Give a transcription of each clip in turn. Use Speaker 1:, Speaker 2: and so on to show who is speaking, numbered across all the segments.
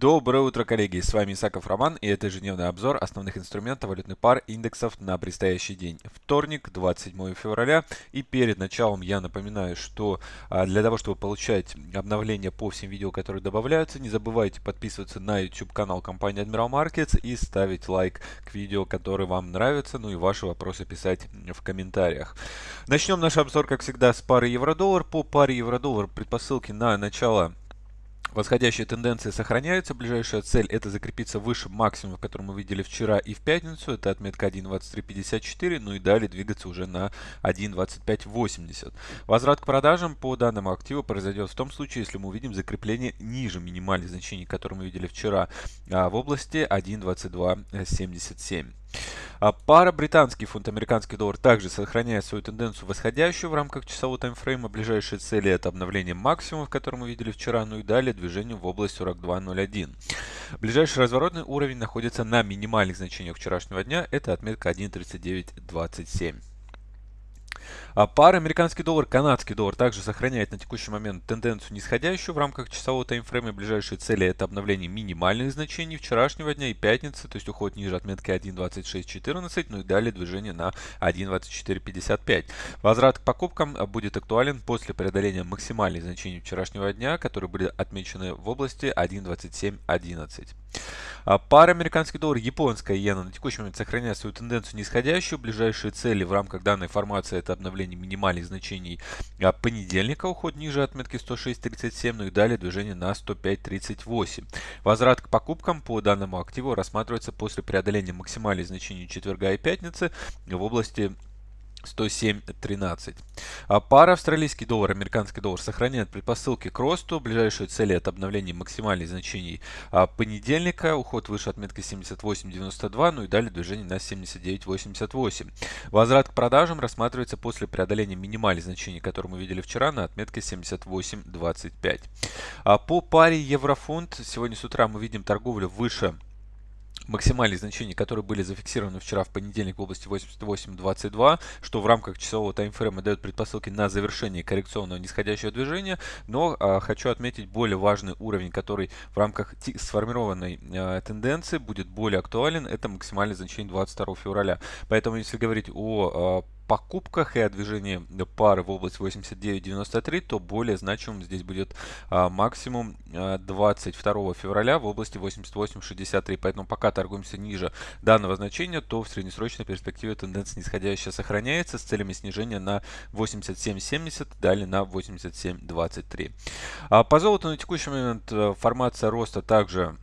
Speaker 1: Доброе утро, коллеги! С вами Исаков Роман и это ежедневный обзор основных инструментов валютных пар индексов на предстоящий день. Вторник, 27 февраля. И перед началом я напоминаю, что а, для того, чтобы получать обновления по всем видео, которые добавляются, не забывайте подписываться на YouTube канал компании Admiral Markets и ставить лайк к видео, которые вам нравятся, ну и ваши вопросы писать в комментариях. Начнем наш обзор, как всегда, с пары евро-доллар. По паре евро-доллар предпосылки на начало Восходящие тенденции сохраняются. Ближайшая цель это закрепиться выше максимума, который мы видели вчера и в пятницу. Это отметка 1.2354. Ну и далее двигаться уже на 1.2580. Возврат к продажам по данному активу произойдет в том случае, если мы увидим закрепление ниже минимальных значений, которые мы видели вчера а, в области 1.2277. А пара британский фунт, американский доллар также сохраняет свою тенденцию восходящую в рамках часового таймфрейма. Ближайшие цели это обновление максимумов, который мы видели вчера, ну и далее движение в область 42.01. Ближайший разворотный уровень находится на минимальных значениях вчерашнего дня, это отметка 1.3927. А пара американский доллар, канадский доллар также сохраняет на текущий момент тенденцию нисходящую в рамках часового таймфрейма. Ближайшие цели это обновление минимальных значений вчерашнего дня и пятницы, то есть уход ниже отметки 1.2614, ну и далее движение на 1.2455. Возврат к покупкам будет актуален после преодоления максимальных значений вчерашнего дня, которые были отмечены в области 1.2711. А пара американский доллар, японская иена на текущий момент сохраняет свою тенденцию нисходящую. Ближайшие цели в рамках данной формации это обновление минимальных значений а понедельника, уход ниже отметки 106.37, ну и далее движение на 105.38. Возврат к покупкам по данному активу рассматривается после преодоления максимальных значений четверга и пятницы в области 107.13. А пара австралийский доллар, американский доллар сохраняет предпосылки к росту. Ближайшие цели от обновления максимальных значений а, понедельника. Уход выше отметки 78.92, ну и далее движение на 79.88. Возврат к продажам рассматривается после преодоления минимальных значений, которые мы видели вчера на отметке 78.25. А по паре еврофунт сегодня с утра мы видим торговлю выше максимальные значения, которые были зафиксированы вчера в понедельник в области 88.22, что в рамках часового таймфрейма дает предпосылки на завершение коррекционного нисходящего движения, но а, хочу отметить более важный уровень, который в рамках сформированной а, тенденции будет более актуален, это максимальное значение 22 февраля. Поэтому если говорить о а, покупках и о движении пары в область 89.93, то более значимым здесь будет а, максимум а, 22 февраля в области 88.63. Поэтому пока торгуемся ниже данного значения, то в среднесрочной перспективе тенденция нисходящая сохраняется с целями снижения на 87.70, далее на 87.23. А, по золоту на текущий момент э, формация роста также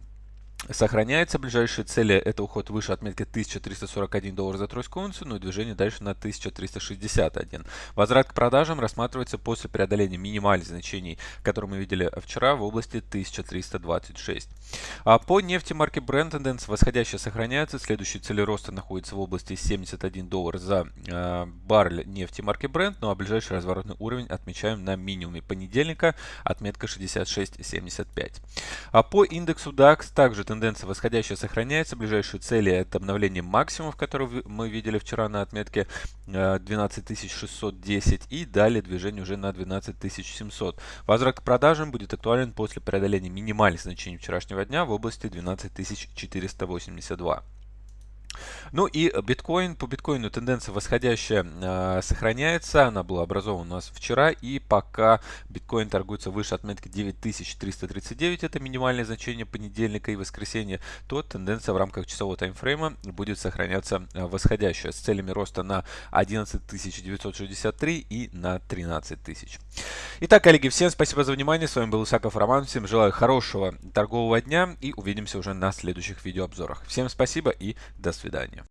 Speaker 1: Сохраняется ближайшие цели, это уход выше отметки 1341 доллар за тройскую унцию, ну и движение дальше на 1361. Возврат к продажам рассматривается после преодоления минимальных значений, которые мы видели вчера в области 1326. А по нефти марки Brent тенденция восходящая сохраняется, следующие цели роста находятся в области 71 доллар за э, баррель нефти марки Brent, ну а ближайший разворотный уровень отмечаем на минимуме понедельника, отметка 66.75. А по индексу DAX также тенденция восходящая сохраняется. Ближайшие цели это обновление максимумов, которые мы видели вчера на отметке 12610 э, и далее движение уже на 12700. Возврат к продажам будет актуален после преодоления минимальных значений вчерашнего дня в области 12482. Ну и биткоин, по биткоину тенденция восходящая э, сохраняется, она была образована у нас вчера и пока биткоин торгуется выше отметки 9339, это минимальное значение понедельника и воскресенья, то тенденция в рамках часового таймфрейма будет сохраняться э, восходящая с целями роста на 11963 и на 13000. Итак, коллеги, всем спасибо за внимание, с вами был Исаков Роман, всем желаю хорошего торгового дня и увидимся уже на следующих видеообзорах. Всем спасибо и до свидания.